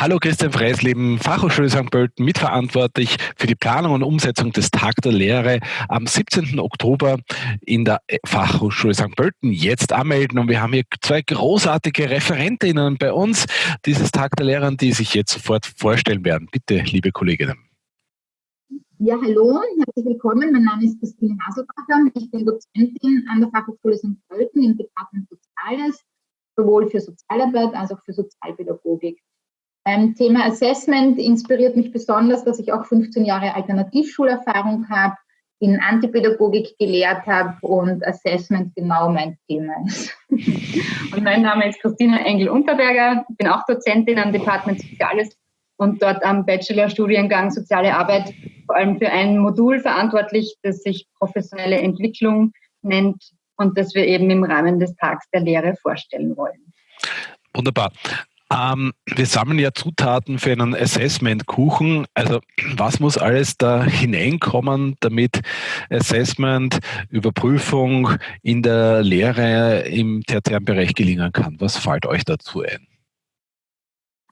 Hallo Christian Freisleben, Fachhochschule St. Pölten, mitverantwortlich für die Planung und Umsetzung des Tag der Lehre am 17. Oktober in der Fachhochschule St. Pölten. Jetzt anmelden und wir haben hier zwei großartige Referentinnen bei uns dieses Tag der Lehre, die sich jetzt sofort vorstellen werden. Bitte, liebe Kolleginnen. Ja, hallo, herzlich willkommen. Mein Name ist Christine Haselbacher. Ich bin Dozentin an der Fachhochschule St. Pölten im Departement Soziales, sowohl für Sozialarbeit als auch für Sozialpädagogik. Beim Thema Assessment inspiriert mich besonders, dass ich auch 15 Jahre Alternativschulerfahrung habe, in Antipädagogik gelehrt habe und Assessment genau mein Thema ist. Und mein Name ist Christina Engel-Unterberger, bin auch Dozentin am Department Soziales und dort am Bachelorstudiengang Soziale Arbeit vor allem für ein Modul verantwortlich, das sich professionelle Entwicklung nennt und das wir eben im Rahmen des Tags der Lehre vorstellen wollen. Wunderbar. Ähm, wir sammeln ja Zutaten für einen Assessment-Kuchen. Also was muss alles da hineinkommen, damit Assessment, Überprüfung in der Lehre im tertiären Bereich gelingen kann? Was fällt euch dazu ein?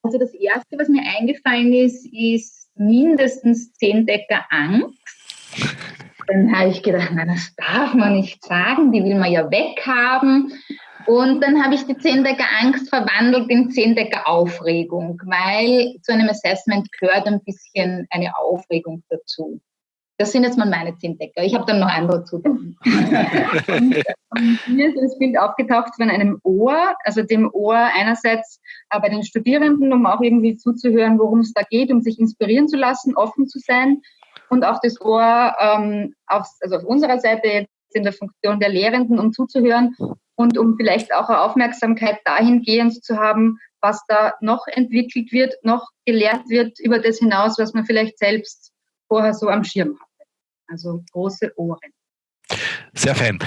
Also das Erste, was mir eingefallen ist, ist mindestens zehn Decker Angst. Dann habe ich gedacht, na, das darf man nicht sagen, die will man ja weghaben. Und dann habe ich die Zehndecker Angst verwandelt in Zehndecker Aufregung, weil zu einem Assessment gehört ein bisschen eine Aufregung dazu. Das sind jetzt mal meine Zehndecker. Ich habe dann noch andere Zutaten. Mir ist das Bild aufgetaucht von einem Ohr, also dem Ohr einerseits äh, bei den Studierenden, um auch irgendwie zuzuhören, worum es da geht, um sich inspirieren zu lassen, offen zu sein. Und auch das Ohr ähm, auf, also auf unserer Seite jetzt in der Funktion der Lehrenden, um zuzuhören und um vielleicht auch eine Aufmerksamkeit dahingehend zu haben, was da noch entwickelt wird, noch gelehrt wird über das hinaus, was man vielleicht selbst vorher so am Schirm hatte. Also große Ohren. Sehr fein.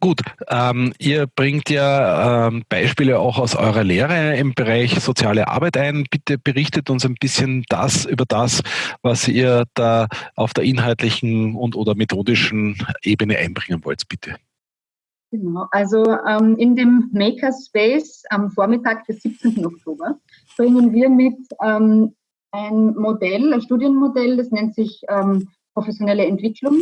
Gut, ähm, ihr bringt ja ähm, Beispiele auch aus eurer Lehre im Bereich soziale Arbeit ein. Bitte berichtet uns ein bisschen das über das, was ihr da auf der inhaltlichen und oder methodischen Ebene einbringen wollt, bitte. Genau, also ähm, in dem Makerspace am Vormittag des 17. Oktober bringen wir mit ähm, ein Modell, ein Studienmodell, das nennt sich ähm, professionelle Entwicklung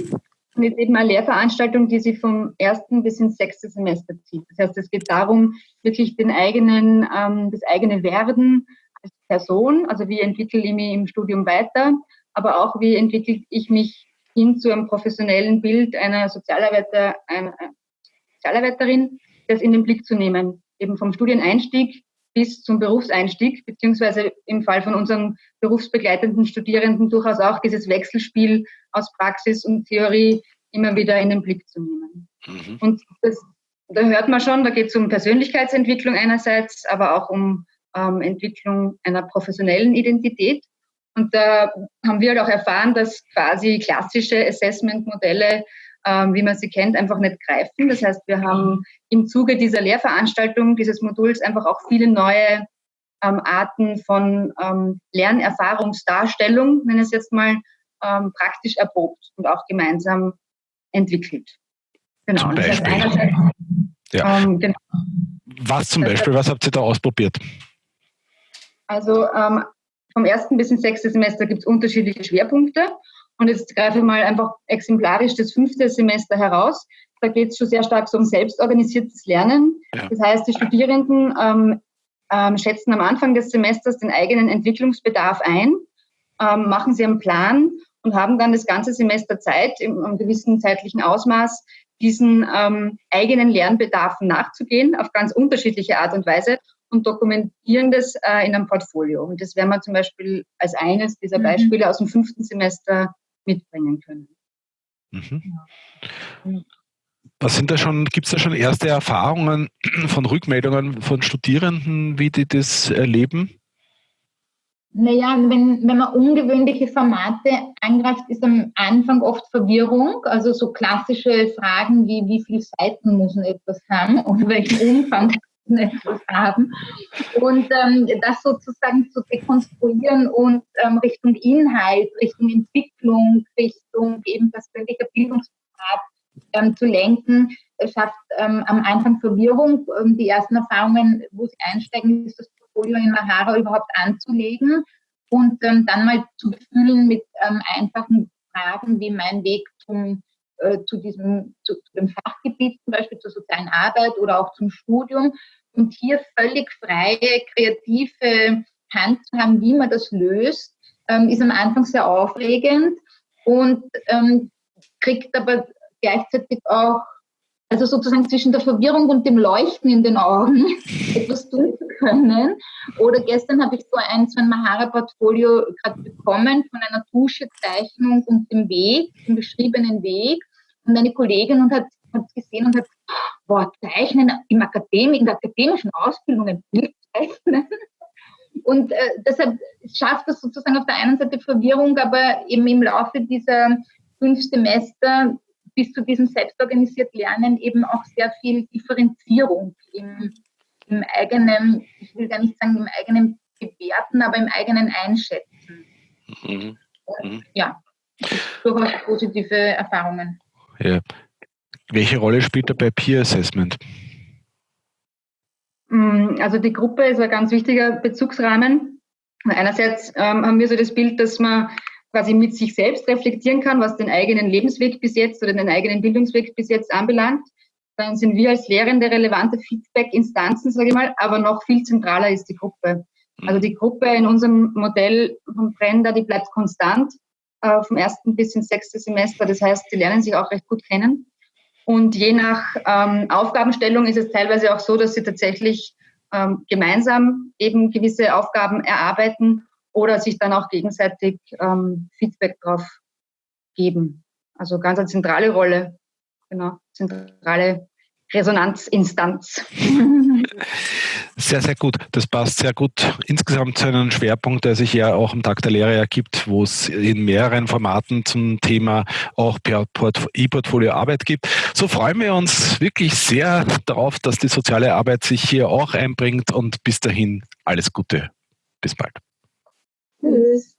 und ist eben eine Lehrveranstaltung, die sich vom ersten bis ins sechste Semester zieht. Das heißt, es geht darum, wirklich den eigenen, ähm, das eigene Werden als Person, also wie entwickle ich mich im Studium weiter, aber auch wie entwickle ich mich hin zu einem professionellen Bild einer Sozialarbeiter, einer, Sozialarbeiterin, das in den Blick zu nehmen, eben vom Studieneinstieg bis zum Berufseinstieg, beziehungsweise im Fall von unseren berufsbegleitenden Studierenden durchaus auch dieses Wechselspiel aus Praxis und Theorie immer wieder in den Blick zu nehmen. Mhm. Und das, da hört man schon, da geht es um Persönlichkeitsentwicklung einerseits, aber auch um ähm, Entwicklung einer professionellen Identität. Und da haben wir halt auch erfahren, dass quasi klassische Assessment-Modelle ähm, wie man sie kennt, einfach nicht greifen. Das heißt, wir haben im Zuge dieser Lehrveranstaltung, dieses Moduls einfach auch viele neue ähm, Arten von ähm, Lernerfahrungsdarstellung, wenn es jetzt mal ähm, praktisch erprobt und auch gemeinsam entwickelt. Genau. Zum Beispiel. Das heißt ja. Genau. Was zum Beispiel, was habt ihr da ausprobiert? Also ähm, vom ersten bis ins sechste Semester gibt es unterschiedliche Schwerpunkte. Und jetzt greife ich mal einfach exemplarisch das fünfte Semester heraus. Da geht es schon sehr stark so um selbstorganisiertes Lernen. Ja. Das heißt, die Studierenden ähm, ähm, schätzen am Anfang des Semesters den eigenen Entwicklungsbedarf ein, ähm, machen sie einen Plan und haben dann das ganze Semester Zeit, in einem gewissen zeitlichen Ausmaß, diesen ähm, eigenen Lernbedarfen nachzugehen, auf ganz unterschiedliche Art und Weise und dokumentieren das äh, in einem Portfolio. Und das werden wir zum Beispiel als eines dieser mhm. Beispiele aus dem fünften Semester mitbringen können. Mhm. Ja. Was sind da schon, gibt es da schon erste Erfahrungen von Rückmeldungen von Studierenden, wie die das erleben? Naja, wenn, wenn man ungewöhnliche Formate angreift, ist am Anfang oft Verwirrung. Also so klassische Fragen wie, wie viele Seiten muss man etwas haben oder welchen Umfang etwas haben. Und ähm, das sozusagen zu dekonstruieren und ähm, Richtung Inhalt, Richtung Entwicklung, Richtung eben persönlicher Bildungspfad ähm, zu lenken, schafft ähm, am Anfang Verwirrung. Ähm, die ersten Erfahrungen, wo sie einsteigen, ist das Portfolio in Mahara überhaupt anzulegen und ähm, dann mal zu befüllen mit einfachen Fragen wie mein Weg zum äh, zu diesem zu, zu, dem Fachgebiet, zum Beispiel zur sozialen Arbeit oder auch zum Studium. Und hier völlig freie, kreative Hand zu haben, wie man das löst, ähm, ist am Anfang sehr aufregend und ähm, kriegt aber gleichzeitig auch also sozusagen zwischen der Verwirrung und dem Leuchten in den Augen etwas tun zu können. Oder gestern habe ich so ein, so ein Mahara-Portfolio gerade bekommen von einer Tuschezeichnung und dem Weg, dem beschriebenen Weg. Und eine Kollegin und hat es gesehen und hat, boah, Zeichnen im Akademie, in der akademischen Ausbildung ein Bild zeichnen. Und äh, deshalb schafft das sozusagen auf der einen Seite Verwirrung, aber eben im Laufe dieser fünf Semester bis zu diesem selbstorganisiert Lernen eben auch sehr viel Differenzierung im, im eigenen, ich will gar nicht sagen im eigenen Bewerten, aber im eigenen Einschätzen. Mhm. Mhm. ja, durchaus positive Erfahrungen. Ja. Welche Rolle spielt dabei Peer Assessment? Mm, also die Gruppe ist ein ganz wichtiger Bezugsrahmen. Einerseits ähm, haben wir so das Bild, dass man quasi mit sich selbst reflektieren kann, was den eigenen Lebensweg bis jetzt oder den eigenen Bildungsweg bis jetzt anbelangt. Dann sind wir als Lehrende relevante Feedback-Instanzen, sage ich mal, aber noch viel zentraler ist die Gruppe. Also die Gruppe in unserem Modell von Brenda, die bleibt konstant äh, vom ersten bis ins sechste Semester. Das heißt, die lernen sich auch recht gut kennen. Und je nach ähm, Aufgabenstellung ist es teilweise auch so, dass sie tatsächlich ähm, gemeinsam eben gewisse Aufgaben erarbeiten oder sich dann auch gegenseitig ähm, Feedback drauf geben. Also ganz eine zentrale Rolle, genau, zentrale Resonanzinstanz. Sehr, sehr gut. Das passt sehr gut insgesamt zu einem Schwerpunkt, der sich ja auch am Tag der Lehre ergibt, wo es in mehreren Formaten zum Thema auch per E-Portfolio Arbeit gibt. So freuen wir uns wirklich sehr darauf, dass die soziale Arbeit sich hier auch einbringt und bis dahin alles Gute. Bis bald. Tschüss.